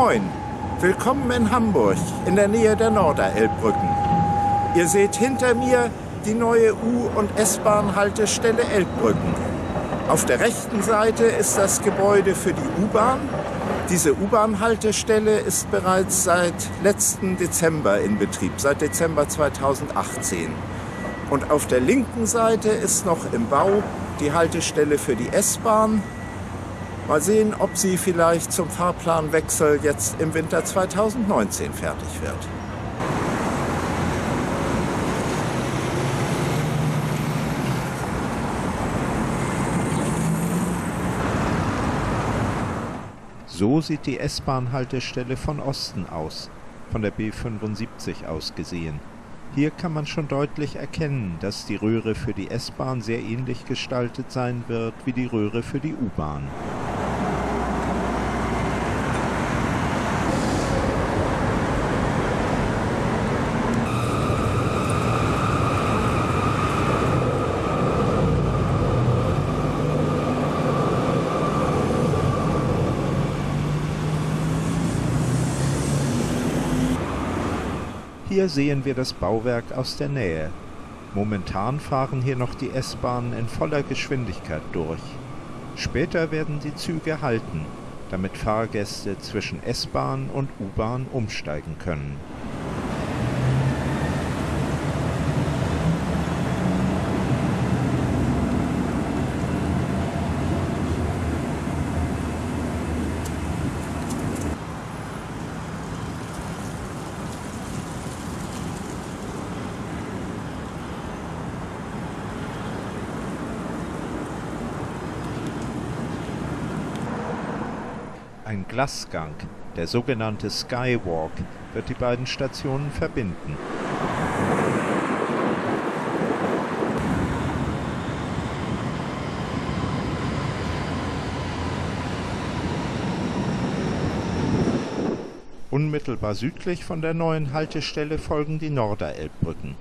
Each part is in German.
moin. Willkommen in Hamburg, in der Nähe der Norderelbbrücken. Ihr seht hinter mir die neue U- und S-Bahn-Haltestelle Elbbrücken. Auf der rechten Seite ist das Gebäude für die U-Bahn. Diese U-Bahn-Haltestelle ist bereits seit letzten Dezember in Betrieb, seit Dezember 2018. Und auf der linken Seite ist noch im Bau die Haltestelle für die S-Bahn. Mal sehen, ob sie vielleicht zum Fahrplanwechsel jetzt im Winter 2019 fertig wird. So sieht die S-Bahn-Haltestelle von Osten aus, von der B75 aus gesehen. Hier kann man schon deutlich erkennen, dass die Röhre für die S-Bahn sehr ähnlich gestaltet sein wird wie die Röhre für die U-Bahn. Hier sehen wir das Bauwerk aus der Nähe. Momentan fahren hier noch die S-Bahnen in voller Geschwindigkeit durch. Später werden die Züge halten, damit Fahrgäste zwischen S-Bahn und U-Bahn umsteigen können. Ein Glasgang, der sogenannte Skywalk, wird die beiden Stationen verbinden. Unmittelbar südlich von der neuen Haltestelle folgen die Norderelbbrücken.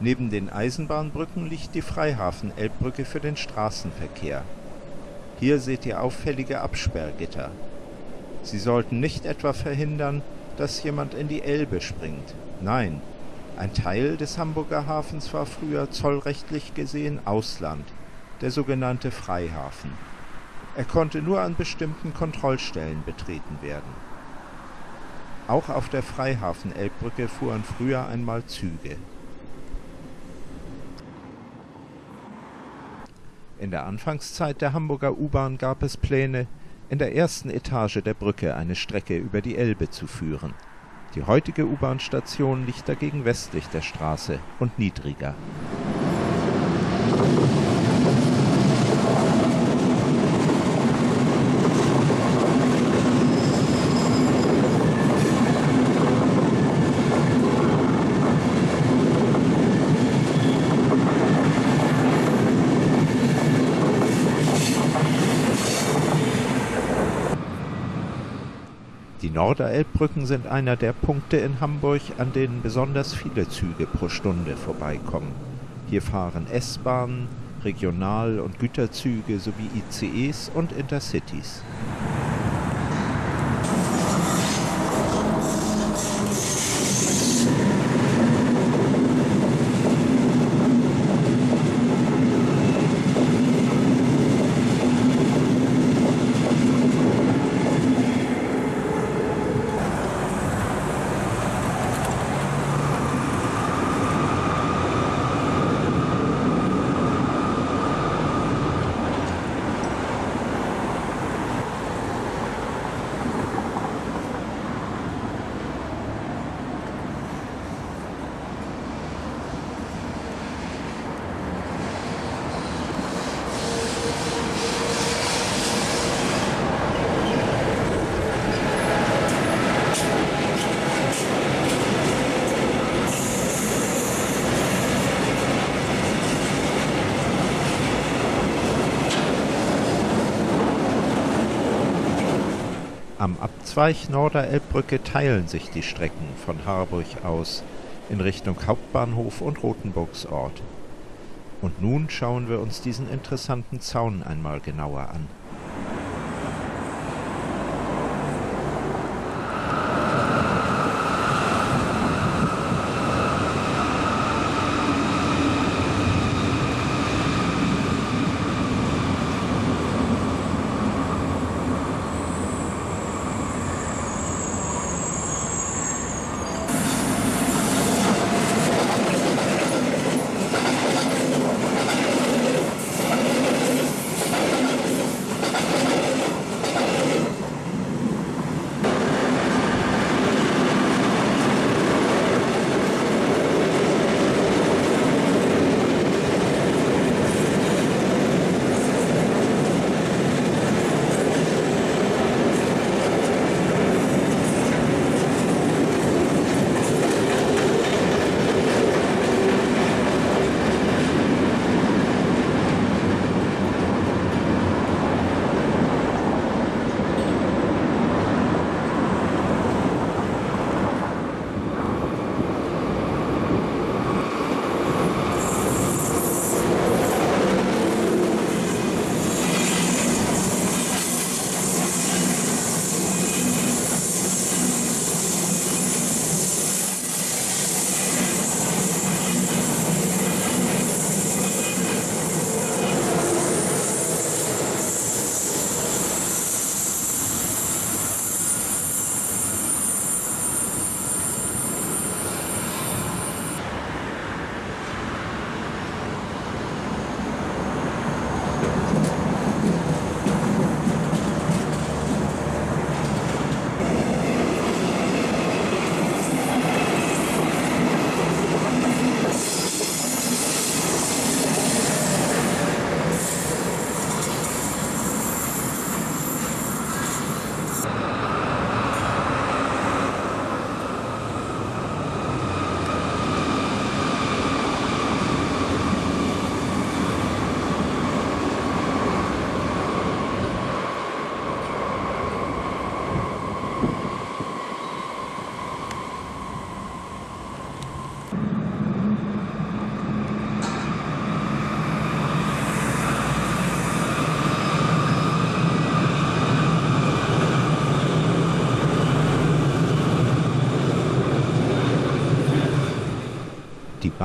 Neben den Eisenbahnbrücken liegt die Freihafen-Elbbrücke für den Straßenverkehr. Hier seht ihr auffällige Absperrgitter. Sie sollten nicht etwa verhindern, dass jemand in die Elbe springt. Nein, ein Teil des Hamburger Hafens war früher zollrechtlich gesehen Ausland, der sogenannte Freihafen. Er konnte nur an bestimmten Kontrollstellen betreten werden. Auch auf der Freihafen-Elbbrücke fuhren früher einmal Züge. In der Anfangszeit der Hamburger U-Bahn gab es Pläne, in der ersten Etage der Brücke eine Strecke über die Elbe zu führen. Die heutige U-Bahn-Station liegt dagegen westlich der Straße und niedriger. Norderelbbrücken sind einer der Punkte in Hamburg, an denen besonders viele Züge pro Stunde vorbeikommen. Hier fahren S-Bahnen, Regional- und Güterzüge sowie ICEs und Intercities. Am Abzweig Norderelbbrücke teilen sich die Strecken von Harburg aus in Richtung Hauptbahnhof und Rothenburgsort. Und nun schauen wir uns diesen interessanten Zaun einmal genauer an.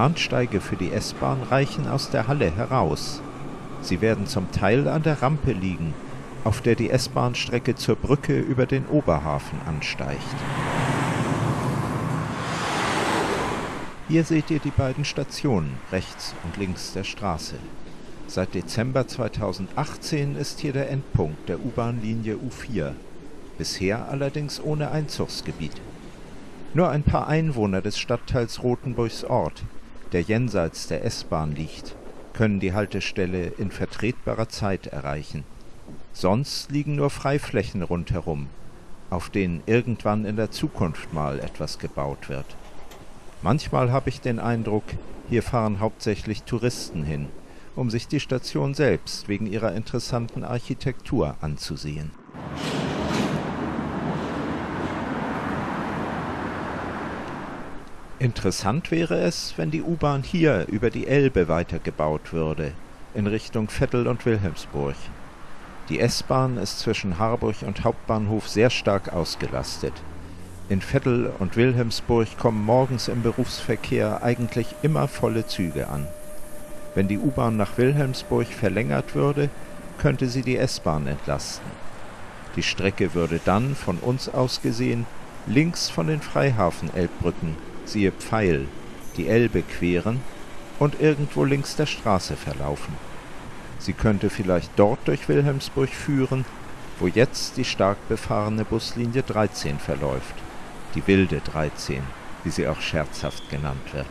Bahnsteige für die S-Bahn reichen aus der Halle heraus. Sie werden zum Teil an der Rampe liegen, auf der die S-Bahn-Strecke zur Brücke über den Oberhafen ansteigt. Hier seht ihr die beiden Stationen rechts und links der Straße. Seit Dezember 2018 ist hier der Endpunkt der U-Bahn-Linie U4, bisher allerdings ohne Einzugsgebiet. Nur ein paar Einwohner des Stadtteils Rothenburgs Ort, der jenseits der S-Bahn liegt, können die Haltestelle in vertretbarer Zeit erreichen. Sonst liegen nur Freiflächen rundherum, auf denen irgendwann in der Zukunft mal etwas gebaut wird. Manchmal habe ich den Eindruck, hier fahren hauptsächlich Touristen hin, um sich die Station selbst wegen ihrer interessanten Architektur anzusehen. Interessant wäre es, wenn die U-Bahn hier über die Elbe weitergebaut würde, in Richtung Vettel und Wilhelmsburg. Die S-Bahn ist zwischen Harburg und Hauptbahnhof sehr stark ausgelastet. In Vettel und Wilhelmsburg kommen morgens im Berufsverkehr eigentlich immer volle Züge an. Wenn die U-Bahn nach Wilhelmsburg verlängert würde, könnte sie die S-Bahn entlasten. Die Strecke würde dann, von uns aus gesehen, links von den Freihafen-Elbbrücken siehe Pfeil, die Elbe queren und irgendwo links der Straße verlaufen. Sie könnte vielleicht dort durch Wilhelmsburg führen, wo jetzt die stark befahrene Buslinie 13 verläuft, die wilde 13, wie sie auch scherzhaft genannt wird.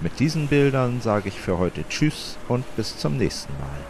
Mit diesen Bildern sage ich für heute Tschüss und bis zum nächsten Mal.